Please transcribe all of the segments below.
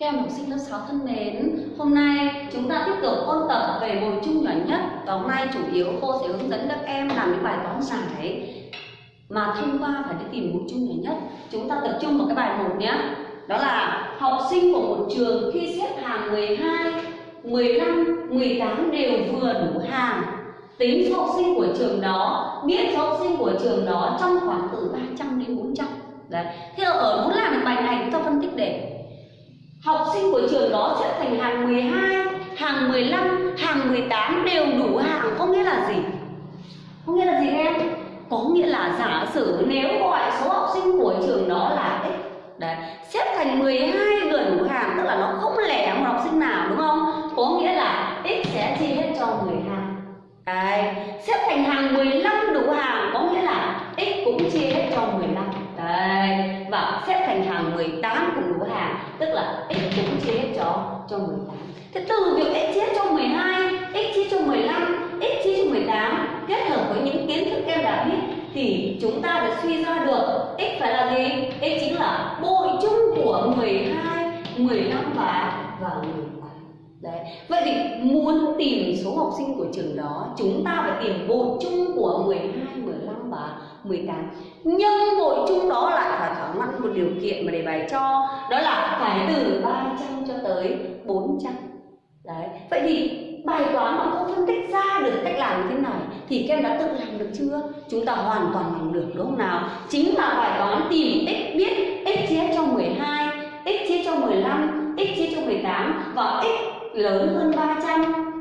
Các em học sinh lớp 6 thân mến, hôm nay chúng ta tiếp tục ôn tập về bội chung nhỏ nhất và hôm nay chủ yếu cô sẽ hướng dẫn các em làm những bài toán giải mà thông qua phải đi tìm bội chung nhỏ nhất. Chúng ta tập trung vào cái bài 1 nhé. Đó là học sinh của một trường khi xếp hàng 12, 15, 18 đều vừa đủ hàng. Tính số học sinh của trường đó, biết số học sinh của trường đó trong khoảng từ 300 đến 400. Đấy. Thế ở muốn làm được bài này chúng ta phân tích để Học sinh của trường đó xếp thành hàng 12, hàng 15, hàng 18 đều đủ hàng có nghĩa là gì? Có nghĩa là gì em? Có nghĩa là giả sử nếu gọi số học sinh của trường đó là x Đấy, xếp thành 12 gần đủ hàng tức là nó không lẻ một học sinh nào đúng không? Có nghĩa là x sẽ chia hết cho 12. Đấy, xếp thành hàng 15 đủ hàng có nghĩa là x cũng chia hết cho 15. Đấy, và xếp thành hàng 18 cùng đủ hàng tức là x cũng chia hết cho cho 18 thế từ việc x chia cho 12 x chia cho 15 x chia cho 18 kết hợp với những kiến thức em đã biết thì chúng ta đã suy ra được x phải là gì? X chính là bội chung của 12 15 và và 18 Đấy. Vậy thì muốn tìm số học sinh của trường đó Chúng ta phải tìm bội chung của 12, 15 và 18 Nhưng bội chung đó lại phải thỏa mãn một điều kiện mà đề bài cho, Đó là phải từ 300 cho tới 400 Đấy. Vậy thì bài toán mà cô phân tích ra được cách làm như thế này Thì các em đã tự làm được chưa? Chúng ta hoàn toàn làm được, đúng không nào? Chính là bài toán tìm x biết x chia cho 12 x chia cho 15 x chia cho 18 và x lớn hơn 300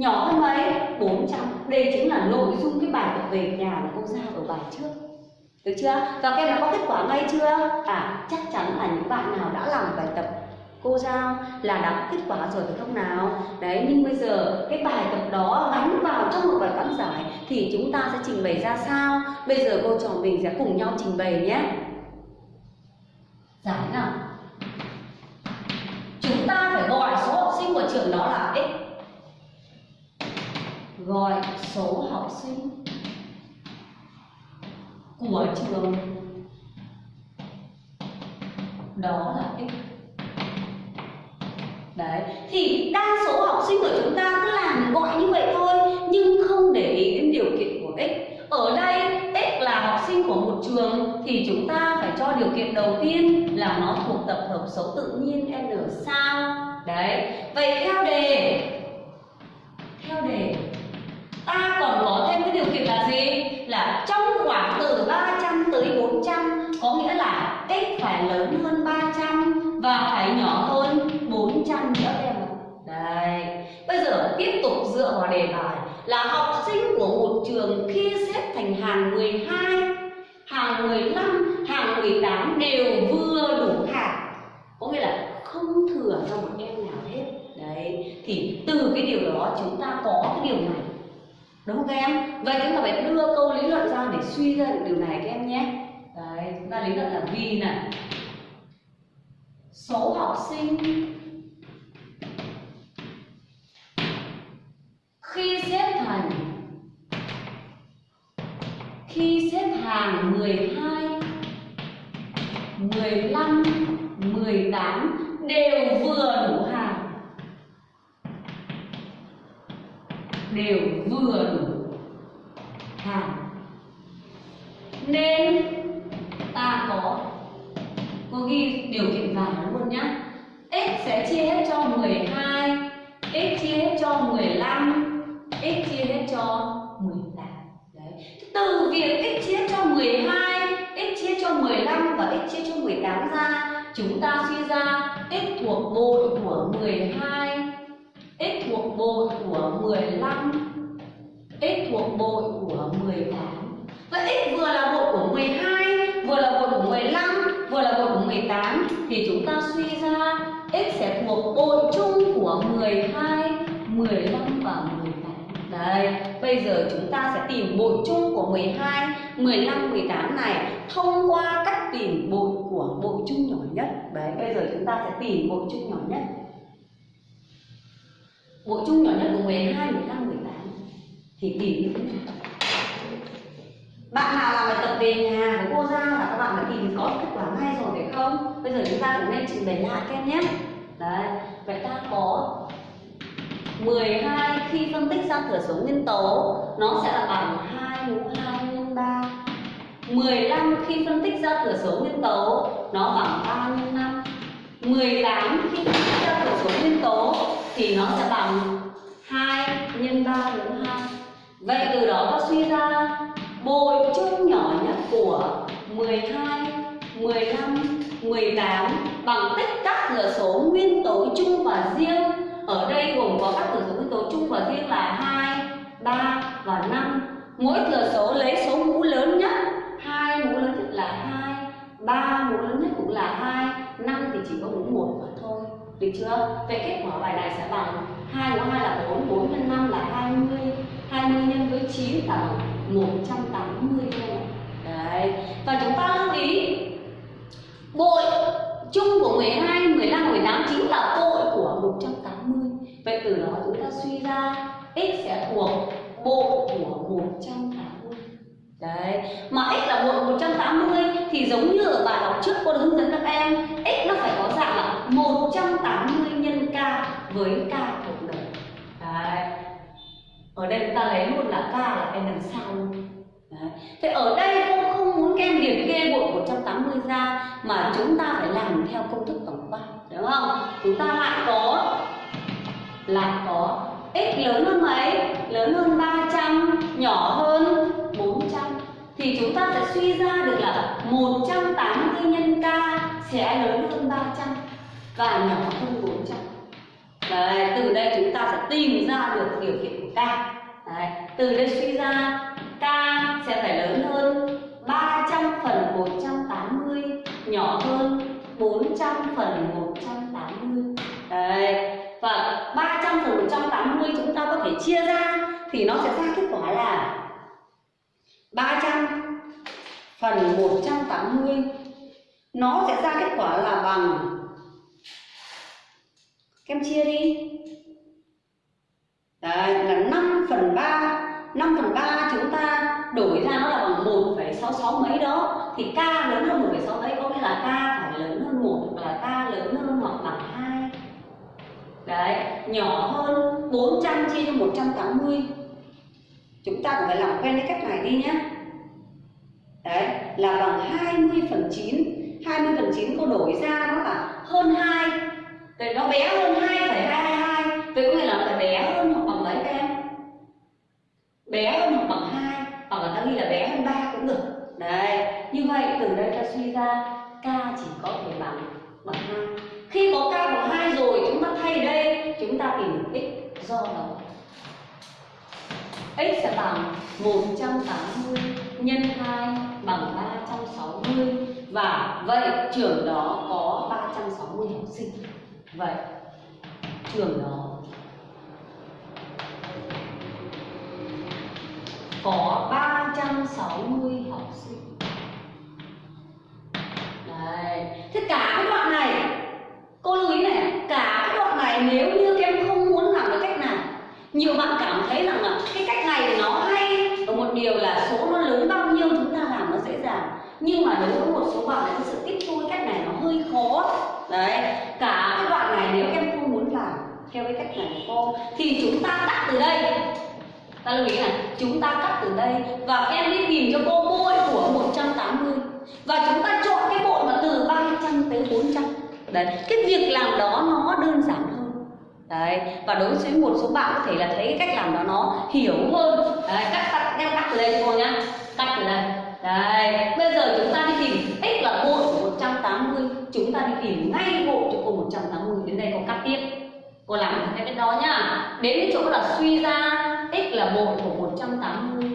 nhỏ hơn mấy 400 đây chính là nội dung cái bài tập về nhà mà cô giao ở bài trước. Được chưa? Và các em đã có kết quả ngay chưa? À chắc chắn là những bạn nào đã làm bài tập cô giao là đã có kết quả rồi phải không nào? Đấy, nhưng bây giờ cái bài tập đó gắn vào trong một bài toán giải thì chúng ta sẽ trình bày ra sao? Bây giờ cô trò mình sẽ cùng nhau trình bày nhé. Giải nào? Chúng ta phải gọi số học sinh của trường đó là x gọi số học sinh của trường. Đó là x. Đấy, thì đa số học sinh của chúng ta cứ làm gọi như vậy thôi, nhưng không để ý đến điều kiện của x. Ở đây, x là học sinh của một trường, thì chúng ta phải cho điều kiện đầu tiên là nó thuộc tập hợp số tự nhiên n sao. Đấy, vậy theo đề theo đề ta còn có thêm cái điều kiện là gì? Là trong khoảng từ 300 tới 400 có nghĩa là x phải lớn hơn 300 và phải nhỏ hơn 400 nữa em ạ. Đây bây giờ tiếp tục dựa vào đề bài là học sinh của một trường khi xếp thành hàng 12 hàng 15 hàng 18 đều vừa đủ hàng có nghĩa là không thừa cho một em nào hết. Đấy. Thì từ cái điều đó chúng ta có cái điều này đúng không các em? Vậy chúng ta phải đưa câu lý luận ra để suy ra được điều này các em nhé. Đấy, chúng ta lý luận là vì này số học sinh khi xếp thành, khi xếp hàng 12 15 18 đều vừa đủ hàng. Đều vừa đủ bảng luôn nhá. X sẽ chia hết cho 12 x chia hết cho 15 x chia hết cho 18 đấy. Từ việc x chia cho 12 x chia cho 15 và x chia cho 18 ra, chúng ta suy ra x thuộc bội của 12 x thuộc bội của 15 x thuộc bội của 18 vậy x vừa là bội của 12 vừa là bội của 15 vừa là bội của 18 thì chúng ta suy ra x sẽ thuộc bội chung của 12 15 và 18 đây, bây giờ chúng ta sẽ tìm bội chung của 12 15 18 này thông qua cách tìm bội của bội chung nhỏ nhất. Đấy, bây giờ chúng ta sẽ tìm bội chung nhỏ nhất. Bội chung nhỏ nhất của 12 15 18 thì tìm như thế nào bạn nào làm bài tập về nhà của cô giao là các bạn đã tìm có kết quả ngay rồi phải không? Bây giờ chúng ta cũng nên trình bày lại các em nhé. Đấy, vậy ta có 12 khi phân tích ra thừa số nguyên tố. Nó sẽ là bằng 2 mũ 2 nhân 3 15 khi phân tích ra thừa số nguyên tố, nó bằng 3 nhân 5 18 khi phân tích ra thừa số nguyên tố thì nó sẽ bằng 2 nhân 3 mũ 2 Vậy từ đó ta suy ra bội chung nhỏ nhất của 12, 15, 18 bằng tích các thừa số nguyên tố chung và riêng. Ở đây gồm có các thừa số nguyên tố chung và riêng là 2, 3 và 5 mỗi thừa số lấy số mũ lớn nhất. Hai mũ lớn nhất là 2 3 mũ lớn nhất cũng là 2 5 thì chỉ có mũ 1 mà thôi. Được chưa? Vậy kết quả bài này sẽ bằng 2 mũ 2 là 4, 4 x 5 là 20 20 nhân với 9 là bằng 180 đô Đấy. Và chúng ta lưu ý Bội chung của 12, 15, 18 chính là bội của 180 Vậy từ đó chúng ta suy ra x sẽ thuộc bội của 180 Đấy, mà x là bội 180 thì giống như ở bài học trước cô đã hướng dẫn các em x nó phải có dạng là 180 nhân k với k cộng đồng. Đấy. Ở đây chúng ta lấy luôn là k là n đằng sau luôn Đấy. Thế ở đây cô không muốn các em liệt kê bộ 180 ra mà chúng ta phải làm theo công thức tổng quát đúng không? Chúng ta lại có lại có x lớn hơn mấy? Lớn hơn 300, nhỏ hơn 400 thì chúng ta sẽ suy ra được là 180 nhân k sẽ lớn hơn 300 và nhỏ hơn 400. Đấy, từ đây chúng ta sẽ tìm ra được điều kiện của k. Đấy, từ đây suy ra k sẽ phải lớn hơn 300 phần 180 nhỏ hơn 400 phần 180. Đấy, và 300 phần 180 chúng ta có thể chia ra thì nó sẽ ra kết quả là 300 phần 180 nó sẽ ra kết quả là bằng các em chia đi Đấy, là 5 phần 3 5 phần 3 chúng ta đổi ra nó là bằng 1,66 mấy đó. Thì k lớn hơn 1,6 mấy có nghĩa là k phải lớn hơn 1 hoặc là k lớn hơn hoặc bằng 2 đấy nhỏ hơn 400 chia cho 180 chúng ta cũng phải làm quen với cách này đi nhé. Đấy là bằng 20 phần 9 20 phần 9 cô đổi ra nó là hơn 2 Vậy nó bé hơn 2,222 Vậy có nghĩa là phải bé hơn Bé hơn hoặc bằng 2 Hoặc là ta ghi là bé hơn 3 cũng được. Đấy, như vậy từ đây ta suy ra K chỉ có thể bằng bằng 2 Khi có K bằng 2 rồi chúng ta thay đây Chúng ta tìm được X do đó. X sẽ bằng 180 nhân 2 bằng 360 Và vậy trường đó có 360 học sinh. Vậy trường đó có 360 học sinh. Đấy. Thế cả cái đoạn này, Cô lưu ý này, Cả cái đoạn này nếu như các em không muốn làm cái cách này, Nhiều bạn cảm thấy rằng là Cái cách này nó hay Ở một điều là số nó lớn bao nhiêu chúng ta làm nó dễ dàng. Nhưng mà đối với một số bạn lại sự tiếp thu cái cách này nó hơi khó. Đấy. Cả cái đoạn này nếu em không muốn làm Theo cái cách này của cô, Thì chúng ta tắt từ đây ta lưu ý là chúng ta cắt từ đây và các em đi tìm cho cô bội của 180 và chúng ta chọn cái bội mà từ 300 tới 400 đấy, cái việc làm đó nó đơn giản hơn. Đấy, và đối với một số bạn có thể là thấy cái cách làm đó nó hiểu hơn. Đấy, cắt cắt em cắt từ đây cho cô nhá? Cắt từ đây. Đấy, bây giờ chúng ta đi tìm x là bội của 180 chúng ta đi tìm ngay bội cho cô 180 đến đây cô cắt tiếp. Cô làm theo cái đó nhá. Đến cái chỗ là suy ra x là bội của 180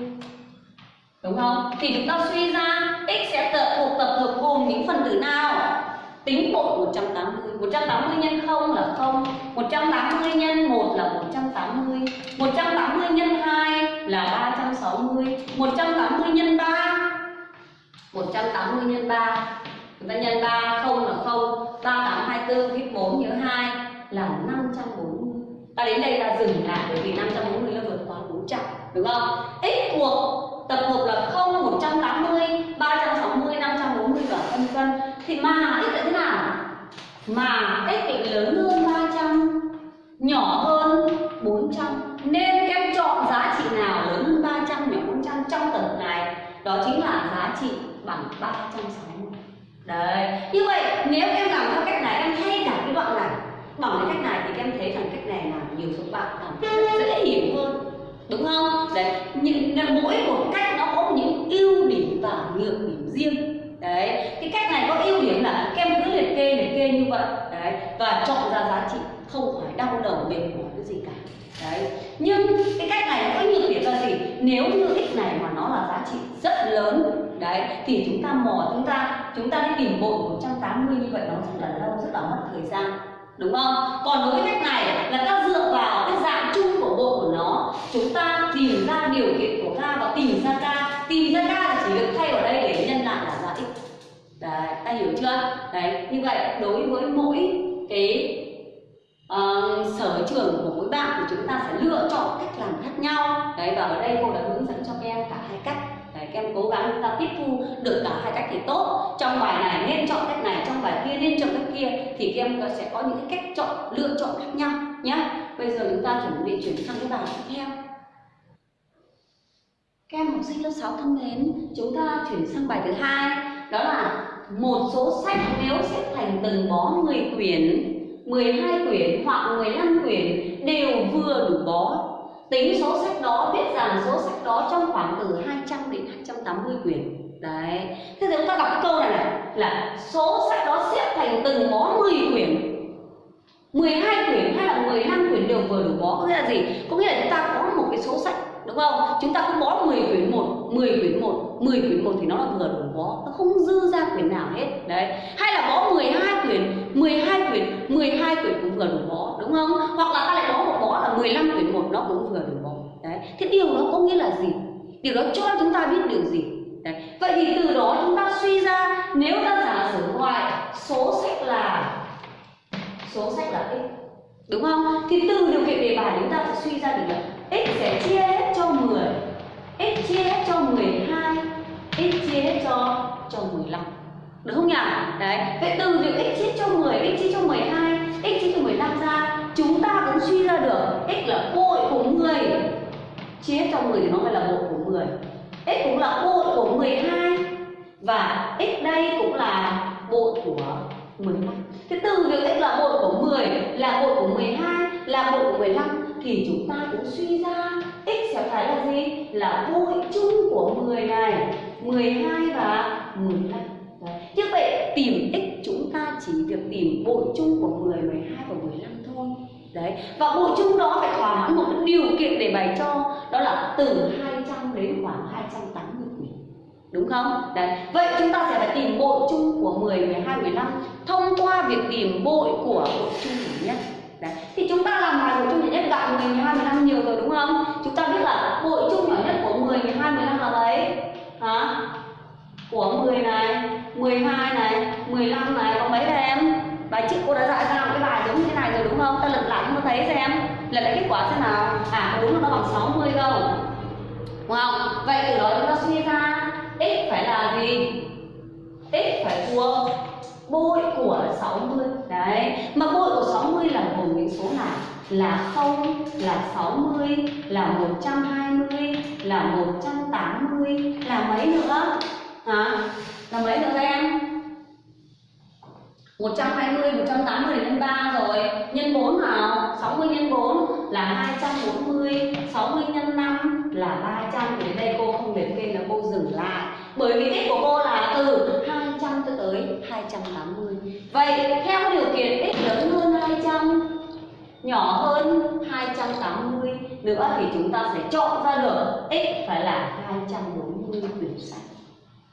đúng không? Thì chúng ta suy ra x sẽ tập thuộc tập hợp gồm những phần tử nào? Tính bội 180 180 nhân 0 là 0 180 nhân 1 là 180 180 nhân 2 là 360 180 nhân 3 180 nhân 3 chúng ta nhân 3 0 là 0 3824 viết 4 nhớ 2 là 540 ta đến đây ta dừng lại bởi vì 540 là vừa 100 đúng không? x thuộc tập hợp là 0 180 360 540 và vân vân. Thì mà x là thế nào? Mà x lại lớn hơn 300 nhỏ hơn 400 nên em chọn giá trị nào lớn hơn 300 nhỏ 400 trong tập này đó chính là giá trị bằng 360 đấy như vậy, nếu em làm theo cách này, em thay cả cái đoạn này bằng cái cách này thì em thấy rằng cách này là nhiều số bạn dễ hiểu hơn đúng không? Đấy, những mỗi một cách nó có những ưu điểm và nhược điểm riêng. Đấy, cái cách này có ưu điểm là kem cứ liệt kê liệt kê như vậy. Đấy, và chọn ra giá trị, không phải đau đầu mệt mỏi cái gì cả. Đấy, nhưng cái cách này có nhược điểm là gì? Nếu như x này mà nó là giá trị rất lớn, đấy, thì chúng ta mò, chúng ta chúng ta đi tìm bội 180 như vậy nó rất là lâu, rất là mất thời gian. Đúng không? Còn đối với cách này là ta dựa vào cái dạng chung của bộ của nó chúng ta tìm ra điều kiện của k và tìm ra k tìm ra k thì chỉ được thay vào đây để nhân lại là ra x đấy ta hiểu chưa? Đấy như vậy đối với mỗi cái uh, sở trường của mỗi bạn thì chúng ta sẽ lựa chọn cách làm khác nhau. Đấy và ở đây cô đã hướng dẫn cho các em cả hai cách. Đấy, các em cố gắng chúng ta tiếp thu được cả hai cách thì tốt. Trong bài này nên chọn cách này trong bài kia nên chọn cách kia thì các em sẽ có những cái cách chọn lựa chọn khác nhau nhé bây giờ chúng ta chuẩn bị chuyển sang cái bài tiếp theo. Các em học sinh lớp 6 thân mến chúng ta chuyển sang bài thứ hai đó là một số sách nếu xếp thành từng bó 10 quyển 12 quyển hoặc 15 quyển đều vừa đủ bó. Tính số sách đó, biết rằng số sách đó trong khoảng từ 200 đến 280 quyển. Đấy. Thế thì chúng ta đọc cái câu này này là số sách đó xếp thành từng bó 10 quyển 12 quyển hay là 15 quyển đều vừa đủ bó có nghĩa là gì? Có nghĩa là chúng ta có một cái số sách đúng không? Chúng ta cứ bó 10 quyển một, 10 quyển một, 10 quyển một thì nó là vừa đủ bó, nó không dư ra quyển nào hết. Đấy. Hay là bó 12 quyển, 12 quyển, 12 quyển cũng vừa đủ bó, đúng không? Hoặc là ta lại bó một bó là 15 quyển một nó cũng vừa đủ bó. Đấy. Thế điều đó có nghĩa là gì? Điều đó cho chúng ta biết điều gì? Đấy. Vậy thì từ đó chúng ta suy ra nếu ta giả sử ngoài số sách là số sách là x đúng không? Thì từ điều kiện đề bài chúng ta sẽ suy ra được là x sẽ chia hết cho 10 x chia hết cho 12 x chia hết cho cho 15 được không nhỉ? Đấy, vậy từ việc x chia cho 10, x chia cho 12, x chia cho 15 ra chúng ta cũng suy ra được x là bội của 10 chia hết cho 10 thì nó phải là bội của 10 x cũng là bội của 12 và x đây cũng là bội của 15 Thế từ việc x là bội của 10 là bội của 12 là bội của 15 thì chúng ta cũng suy ra x sẽ phải là gì? Là bội chung của 10 này 12 và 15 Đấy. Như vậy tìm x chúng ta chỉ việc tìm bội chung của 10, 12 và 15 thôi Đấy. Và bội chung đó phải thỏa mãn một điều kiện để bày cho Đó là từ 200 đến khoảng 280 quyển Đúng không? Đấy. Vậy chúng ta sẽ phải tìm bội chung của 10, 12, 15 Thông qua việc tìm bội của bội chung nhỏ nhất Đấy. Thì chúng ta làm bài bội chung nhỏ nhất gặp 10, 12, 15 nhiều rồi đúng không? Chúng ta biết là bội chung nhỏ nhất của 10, 12, 15 là mấy? Hả? Của 10 này, 12 này, 15 này, có mấy đây em? Bài trước cô đã dạy ra một cái bài giống như thế này rồi đúng không? Ta lật lại chúng ta thấy xem Lật lại kết quả xem nào À đúng là nó bằng 60 không? Đúng không? Vậy từ đó chúng ta suy ra x phải là gì? x phải thuộc bội của 60 Đấy Mà bội của 60 là gồm những số nào? Là 0, là 60, là 120, là 180 Là mấy nữa? Hả? Là mấy nữa em? 120, 180 nhân 3 rồi Nhân 4 nào 60 nhân 4 là 240 60 nhân 5 là 300 Thì đây cô không liệt kê là cô dừng lại Bởi vì đích của cô là từ 200 cho tới 280 Vậy theo điều kiện x lớn hơn 200 Nhỏ hơn 280 Nữa thì chúng ta sẽ chọn ra được x phải là 240 quyển sách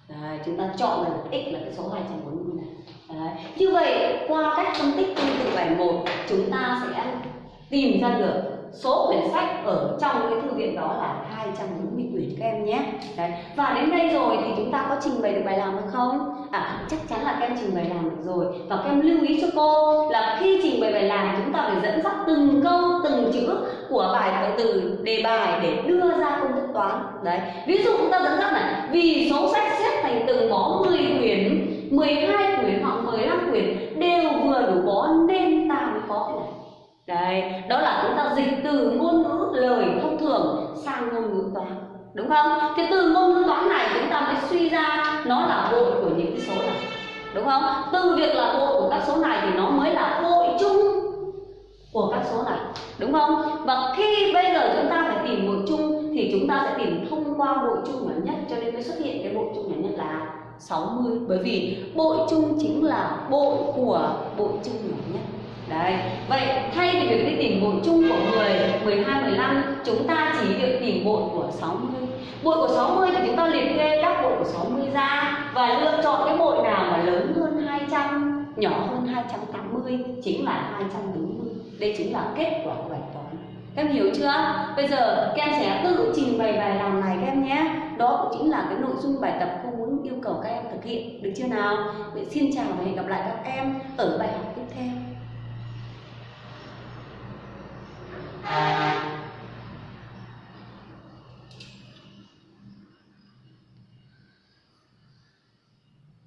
Đấy, chúng ta chọn là x là cái số 240 này Đấy. Như vậy qua cách phân tích tương tự bài 1 chúng ta sẽ tìm ra được số quyển sách ở trong cái thư viện đó là 240 quyển các em nhé Đấy. Và đến đây rồi thì chúng ta có trình bày được bài làm hay không? À chắc chắn là các em trình bày làm được rồi Và các em lưu ý cho cô là khi trình bày bài làm chúng ta phải dẫn dắt từng câu, từng chữ của bài bài từ đề bài để đưa ra công thức toán Đấy Ví dụ chúng ta dẫn dắt này Vì số sách xếp thành từng bó 10 quyển 12 quyển hoặc 15 quyển đều vừa đủ bó nên ta mới có cái này Đấy, đó là chúng ta dịch từ ngôn ngữ lời thông thường sang ngôn ngữ toán đúng không? Thì từ ngôn ngữ toán này chúng ta mới suy ra nó là bội của những cái số này đúng không? Từ việc là bội của các số này thì nó mới là bội chung của các số này đúng không? Và khi bây giờ chúng ta phải tìm bội chung thì chúng ta sẽ tìm thông qua bội chung nhỏ nhất cho nên mới xuất hiện cái bội chung nhỏ nhất là 60 bởi vì bội chung chính là bội của bội chung nhỏ nhất. Đấy, vậy thay vì việc đi tìm bội chung của 10, 12, 15 Chúng ta chỉ việc tìm bội của 60 Bội của 60 thì chúng ta liệt kê các bội của 60 ra Và lựa chọn cái bội nào mà lớn hơn 200, nhỏ hơn 280 Chính là 240 Đây chính là kết quả của bài toán. Các em hiểu chưa? Bây giờ các em sẽ tự trình bày bài làm này các em nhé. Đó cũng chính là cái nội dung bài tập cô muốn yêu cầu các em thực hiện. Được chưa nào? Vậy xin chào và hẹn gặp lại các em ở bài học tiếp theo. Thank you.